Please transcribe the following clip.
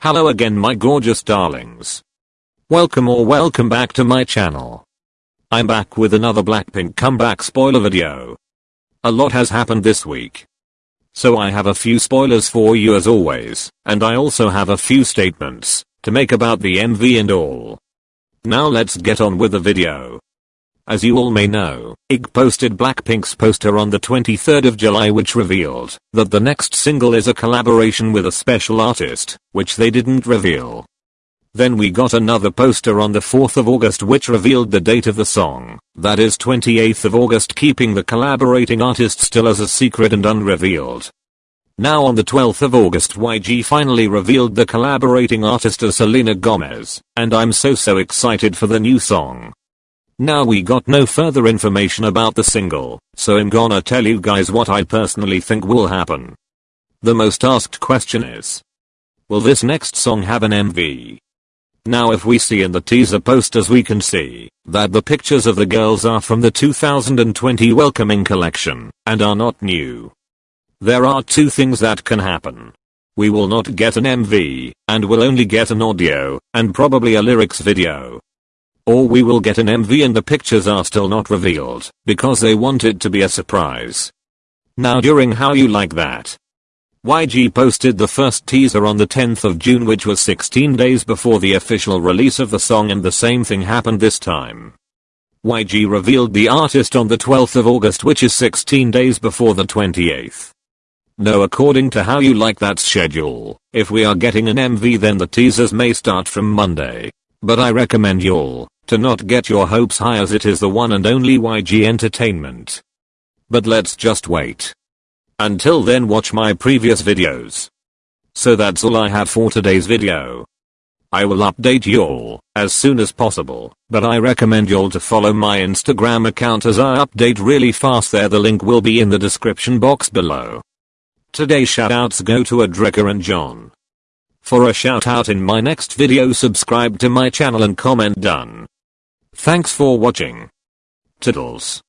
Hello again my gorgeous darlings. Welcome or welcome back to my channel. I'm back with another Blackpink comeback spoiler video. A lot has happened this week. So I have a few spoilers for you as always, and I also have a few statements, to make about the MV and all. Now let's get on with the video. As you all may know, YG posted Blackpink's poster on the 23rd of July which revealed that the next single is a collaboration with a special artist, which they didn't reveal. Then we got another poster on the 4th of August which revealed the date of the song, that is 28th of August keeping the collaborating artist still as a secret and unrevealed. Now on the 12th of August YG finally revealed the collaborating artist as Selena Gomez, and I'm so so excited for the new song. Now we got no further information about the single, so I'm gonna tell you guys what I personally think will happen. The most asked question is, will this next song have an MV? Now if we see in the teaser posters we can see that the pictures of the girls are from the 2020 Welcoming collection and are not new. There are two things that can happen. We will not get an MV and will only get an audio and probably a lyrics video. Or we will get an MV and the pictures are still not revealed because they want it to be a surprise. Now during how you like that. YG posted the first teaser on the 10th of June which was 16 days before the official release of the song and the same thing happened this time. YG revealed the artist on the 12th of August which is 16 days before the 28th. No according to how you like that schedule, if we are getting an MV then the teasers may start from Monday. But I recommend y'all to not get your hopes high as it is the one and only YG Entertainment. But let's just wait. Until then watch my previous videos. So that's all I have for today's video. I will update y'all as soon as possible, but I recommend y'all to follow my Instagram account as I update really fast there the link will be in the description box below. Today's shoutouts go to Adrika and John. For a shout out in my next video subscribe to my channel and comment done. Thanks for watching. Tiddles.